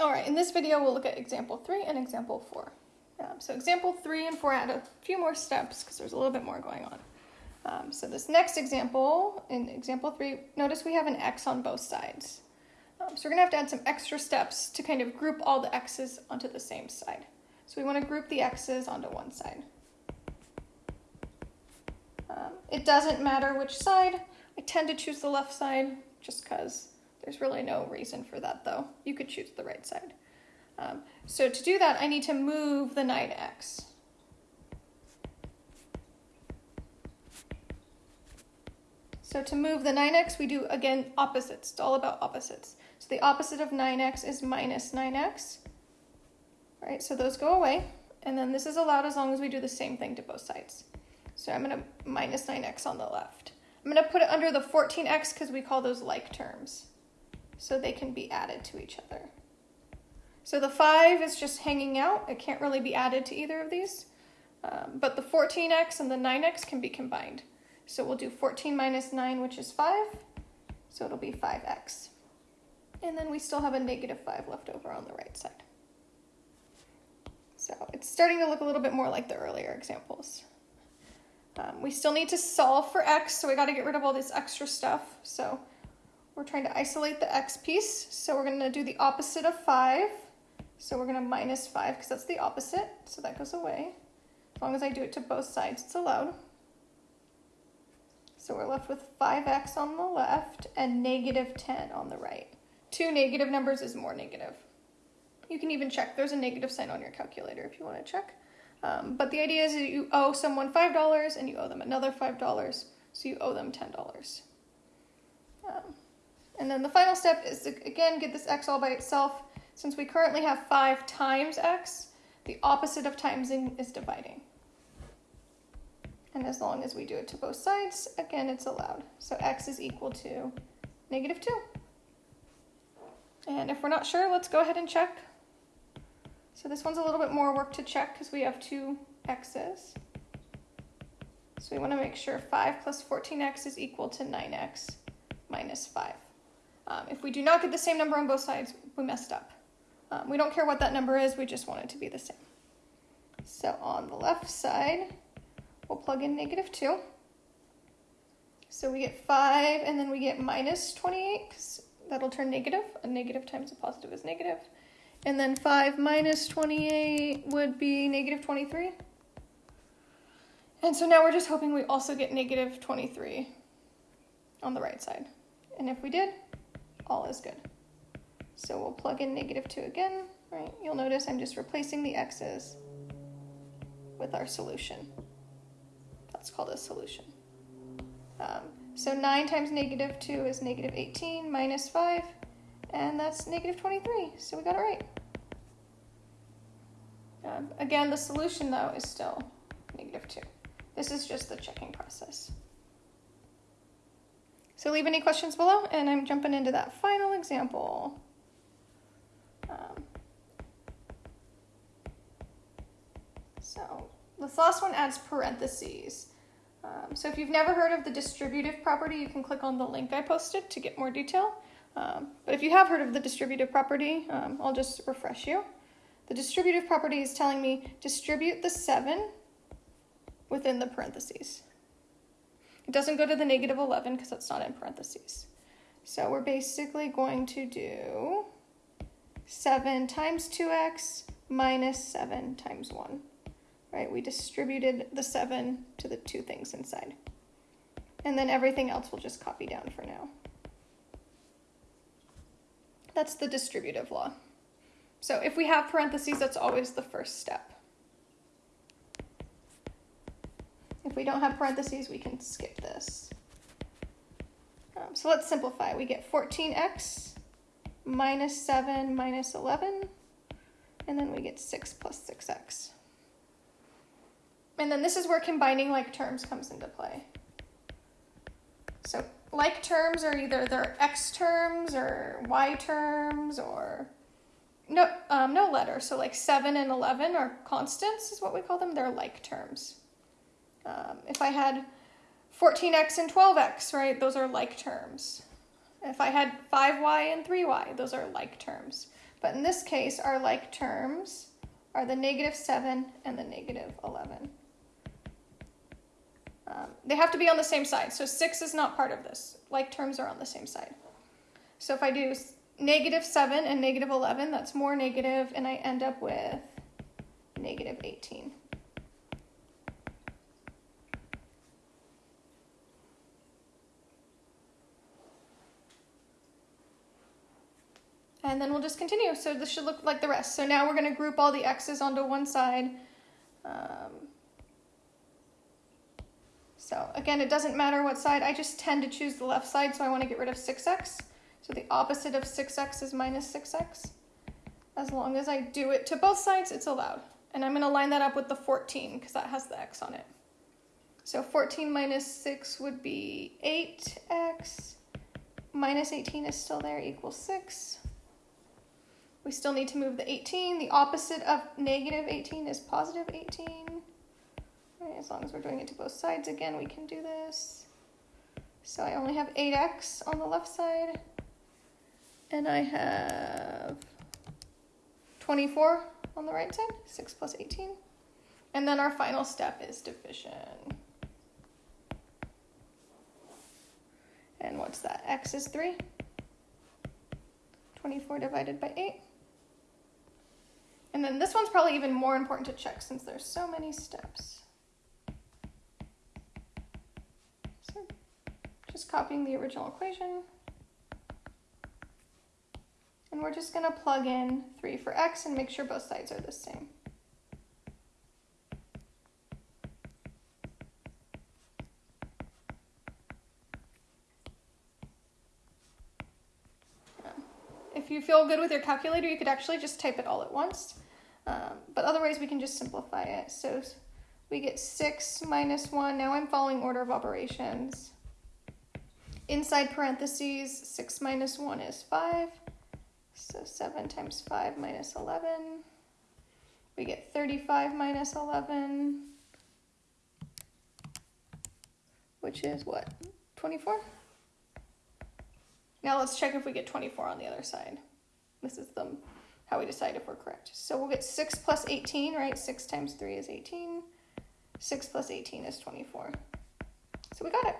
All right, in this video, we'll look at example three and example four. Um, so example three and four add a few more steps because there's a little bit more going on. Um, so this next example, in example three, notice we have an x on both sides. Um, so we're gonna have to add some extra steps to kind of group all the x's onto the same side. So we wanna group the x's onto one side. Um, it doesn't matter which side. I tend to choose the left side just because there's really no reason for that though. You could choose the right side. Um, so to do that, I need to move the 9x. So to move the 9x, we do, again, opposites. It's all about opposites. So the opposite of 9x is minus 9x. Right, so those go away. And then this is allowed as long as we do the same thing to both sides. So I'm going to minus 9x on the left. I'm going to put it under the 14x because we call those like terms. So they can be added to each other. So the 5 is just hanging out. It can't really be added to either of these. Um, but the 14x and the 9x can be combined. So we'll do 14 minus 9, which is 5. So it'll be 5x. And then we still have a negative 5 left over on the right side. So it's starting to look a little bit more like the earlier examples. Um, we still need to solve for x, so we got to get rid of all this extra stuff. So we're trying to isolate the x piece. So we're going to do the opposite of 5. So we're going to minus 5 because that's the opposite. So that goes away. As long as I do it to both sides, it's allowed. So we're left with 5x on the left and negative 10 on the right. Two negative numbers is more negative. You can even check. There's a negative sign on your calculator if you want to check. Um, but the idea is that you owe someone $5 and you owe them another $5. So you owe them $10. And then the final step is to, again, get this x all by itself. Since we currently have 5 times x, the opposite of timesing is dividing. And as long as we do it to both sides, again, it's allowed. So x is equal to negative 2. And if we're not sure, let's go ahead and check. So this one's a little bit more work to check because we have two x's. So we want to make sure 5 plus 14x is equal to 9x minus 5. Um, if we do not get the same number on both sides, we messed up. Um, we don't care what that number is, we just want it to be the same. So on the left side, we'll plug in negative 2. So we get 5, and then we get minus 28, because that'll turn negative. A negative times a positive is negative. And then 5 minus 28 would be negative 23. And so now we're just hoping we also get negative 23 on the right side. And if we did, all is good. So we'll plug in negative 2 again, right? You'll notice I'm just replacing the x's with our solution. That's called a solution. Um, so 9 times negative 2 is negative 18 minus 5, and that's negative 23, so we got it right. Um, again, the solution, though, is still negative 2. This is just the checking process. So leave any questions below, and I'm jumping into that final example. Um, so this last one adds parentheses. Um, so if you've never heard of the distributive property, you can click on the link I posted to get more detail. Um, but if you have heard of the distributive property, um, I'll just refresh you. The distributive property is telling me distribute the 7 within the parentheses. It doesn't go to the negative 11 because it's not in parentheses. So we're basically going to do 7 times 2x minus 7 times 1. Right, we distributed the 7 to the two things inside. And then everything else we'll just copy down for now. That's the distributive law. So if we have parentheses, that's always the first step. We don't have parentheses, we can skip this. Um, so let's simplify. We get 14x minus 7 minus 11, and then we get 6 plus 6x. And then this is where combining like terms comes into play. So like terms are either their x terms or y terms or no, um, no letter. So like 7 and 11 are constants is what we call them. They're like terms. Um, if I had 14x and 12x, right, those are like terms. If I had 5y and 3y, those are like terms. But in this case, our like terms are the negative 7 and the negative 11. Um, they have to be on the same side, so 6 is not part of this. Like terms are on the same side. So if I do negative 7 and negative 11, that's more negative, and I end up with negative 18. And then we'll just continue. So this should look like the rest. So now we're going to group all the x's onto one side. Um, so again, it doesn't matter what side. I just tend to choose the left side, so I want to get rid of 6x. So the opposite of 6x is minus 6x. As long as I do it to both sides, it's allowed. And I'm going to line that up with the 14 because that has the x on it. So 14 minus 6 would be 8x. Minus 18 is still there, equals 6. We still need to move the 18. The opposite of negative 18 is positive 18. Right, as long as we're doing it to both sides again, we can do this. So I only have 8x on the left side. And I have 24 on the right side, 6 plus 18. And then our final step is division. And what's that? X is 3. 24 divided by 8. And then this one's probably even more important to check since there's so many steps. So just copying the original equation. And we're just going to plug in 3 for x and make sure both sides are the same. If you feel good with your calculator, you could actually just type it all at once. Um, but otherwise, we can just simplify it. So we get 6 minus 1. Now I'm following order of operations. Inside parentheses, 6 minus 1 is 5. So 7 times 5 minus 11. We get 35 minus 11, which is what? 24? Now let's check if we get 24 on the other side. This is the how we decide if we're correct. So we'll get 6 plus 18, right? 6 times 3 is 18. 6 plus 18 is 24. So we got it.